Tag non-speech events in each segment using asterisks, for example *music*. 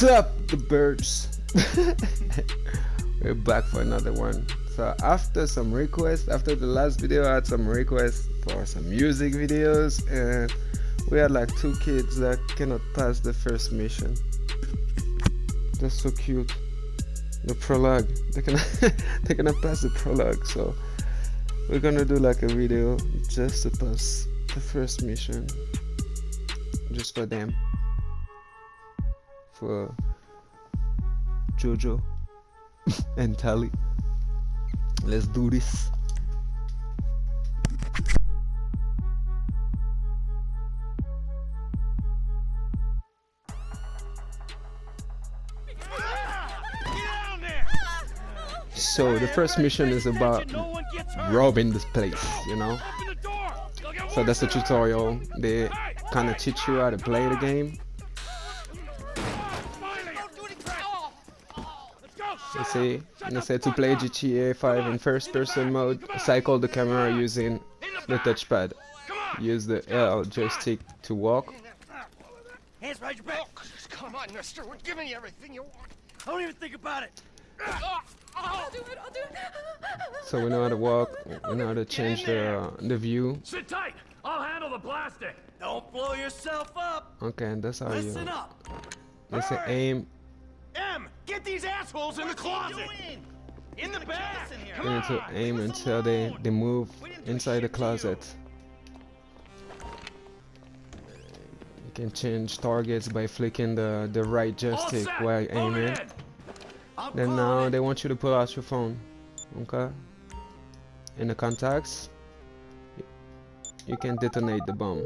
What's up, the birds? *laughs* We're back for another one. So after some requests, after the last video, I had some requests for some music videos, and we had like two kids that cannot pass the first mission. They're so cute. The prologue, they cannot, *laughs* they cannot pass the prologue. So we're gonna do like a video just to pass the first mission, just for them for Jojo *laughs* and Tally. Let's do this. So the first mission is about robbing this place, you know. So that's the tutorial. They kind of teach you how to play the game They say, they say to play GTA 5 in first person mode, cycle the camera using the touchpad. Use the L joystick to walk. Hands behind your back. Oh, come on, mister. We're giving you everything you want. I don't even think about it. I'll do it, I'll do it. So we know how to walk, we know how to change the, uh, the view. Sit tight! I'll handle the plastic! Don't blow yourself up. Okay, and that's how Listen you... up. They say aim, M, get these assholes in the closet. In the back. Come you need to aim until they, they move inside the closet. You can change targets by flicking the, the right joystick while aiming. in! Then now they want you to pull out your phone. Okay? In the contacts, you can detonate the bomb.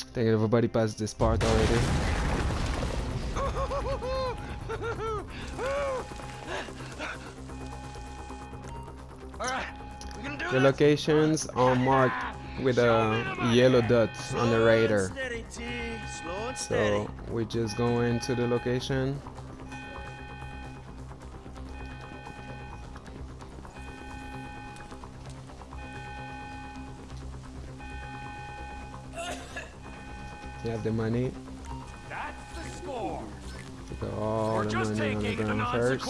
I think everybody passed this part already. The locations are marked with a yellow dot on the radar. Steady, T. Slow and steady. So we just go into the location. You have the money. That's the score! All We're the just money on the ground first.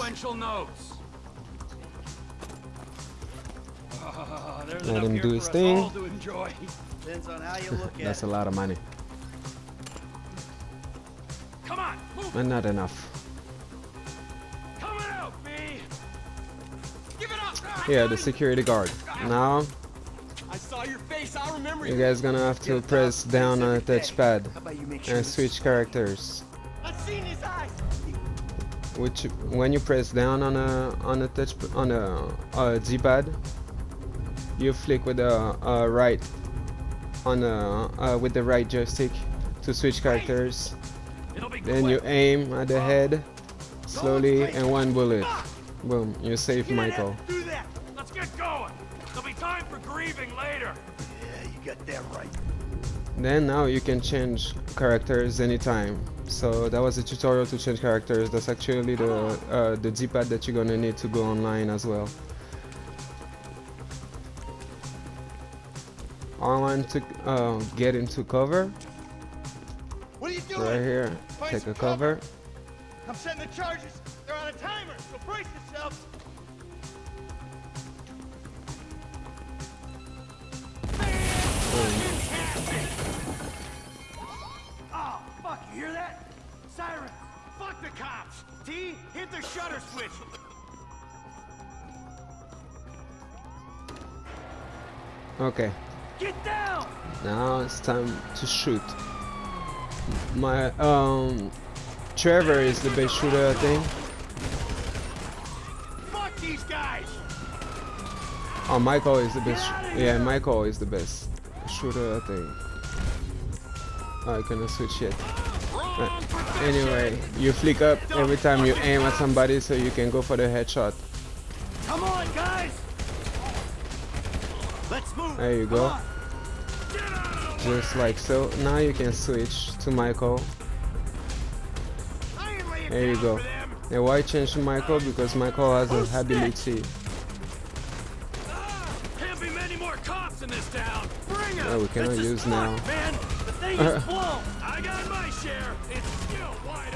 Let him do his thing. all to enjoy. Depends on how you look *laughs* at That's a lot of money, Come on, move! but not enough. Out, B! Give it up! Yeah, the security guard. Now I saw your face. I remember you guys gonna have to press down on the touchpad How about you make sure and switch characters. I've seen his eyes. Which when you press down on a on a touch on a, uh, a D-pad, you flick with the uh, right on a, uh, with the right joystick to switch characters. Then you aim at the head slowly and one bullet. Boom, you save You Michael. do that. Let's get going! There'll be time for grieving later. Yeah, you got that right. Then now you can change characters anytime. So that was a tutorial to change characters. That's actually the uh, the D-pad that you're gonna need to go online as well. I want to uh, get into cover What are you doing? right here. Find Take some a cover. I'm setting the charges. They're on a timer, so brace yourselves. Oh, fuck, you hear that? Siren. Fuck the cops. T, hit the shutter switch. Okay. Get down! Now it's time to shoot. My um Trevor is the best shooter I think. Fuck these guys! Oh Michael is the best yeah! Michael is the best shooter I think. Oh, I cannot switch yet. Position! Anyway, you flick up every time you aim at somebody so you can go for the headshot. Come on, guys! There you go. on. Get out of the way! Just like so. Now you can switch to Michael. I ain't laying There you go. why change to Michael? Because Michael has Who's a ability. Ah, can't be many more cops in this town! Bring 'em! that we cannot use now. Man, the thing is. *laughs* I got my share! It's still one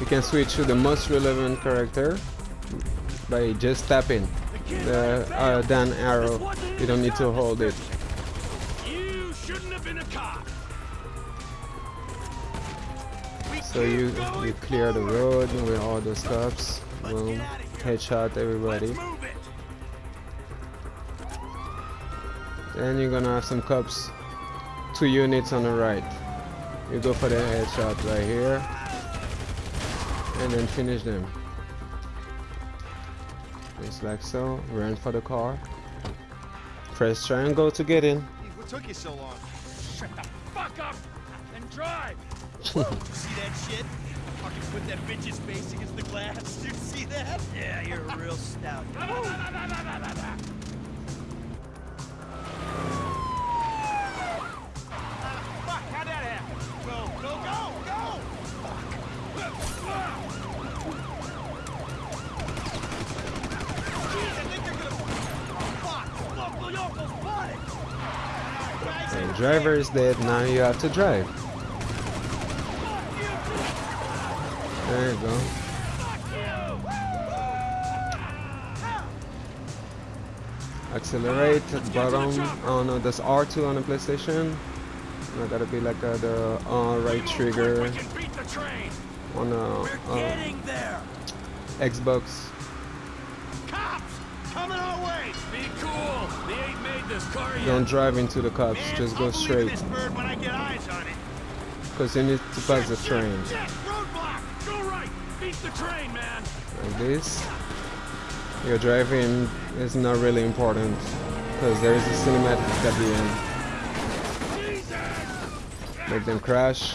you can switch to the most relevant character by just tapping the uh, down arrow. You don't need to hold it. So you you clear the road with all the cops boom headshot everybody. Then you're gonna have some cops two units on the right. You go for the headshot right here. And then finish them just like so run for the car press triangle to get in What took you so long? Shut the fuck up and drive. *laughs* You see that shit? Fucking put that bitch's face against the glass. *laughs* You see that? Yeah, you're a real stout. *laughs* Driver is dead now you have to drive there you go accelerate bottom oh no that's R2 on the PlayStation I gotta be like uh, the uh, right trigger on the uh! Xbox Cops! Coming our way! Be cool. They ain't made this car yet. don't drive into the cops Man, just go straight this bird when I get eyes on it. because you need to pass the train Shit, roadblock! Go right. The train, like this your driving is not really important because there is a cinematic at the end make them crash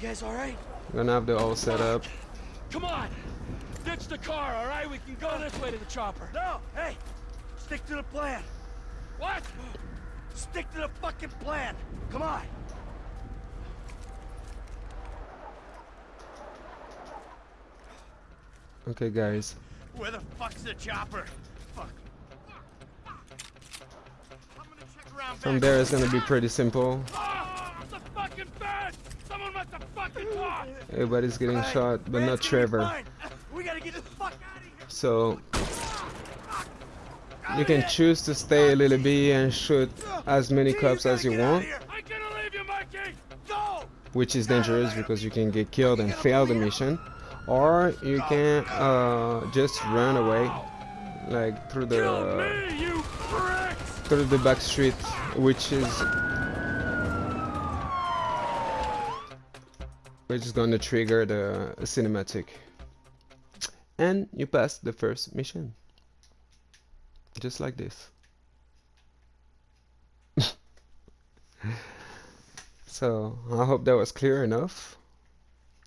You guys alright? We're gonna have the all set up Come on. Ditch the car, all right? We can go this way to the chopper. No! Hey! Stick to the plan! What? Stick to the fucking plan! Come on! okay guys Where the fuck's the chopper? Fuck. I'm gonna check around from back. there it's gonna be pretty simple ah, Oh, the fucking bed! Someone must have fucking everybody's getting Hey, shot but not it's gonna Trevor so you can choose to stay a little bit and shoot as many cops as you want here. I'm gonna leave you, Mikey! Go! which is dangerous because you can get killed and fail the mission or you can uh, just run away like through the pricks! through the back street which is which is gonna trigger the cinematic and you pass the first mission. Just like this. *laughs* So I hope that was clear enough.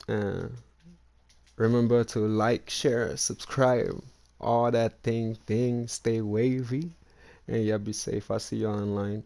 Uh, remember to like share subscribe all that thing thing stay wavy. And yeah be safe. I'll see you online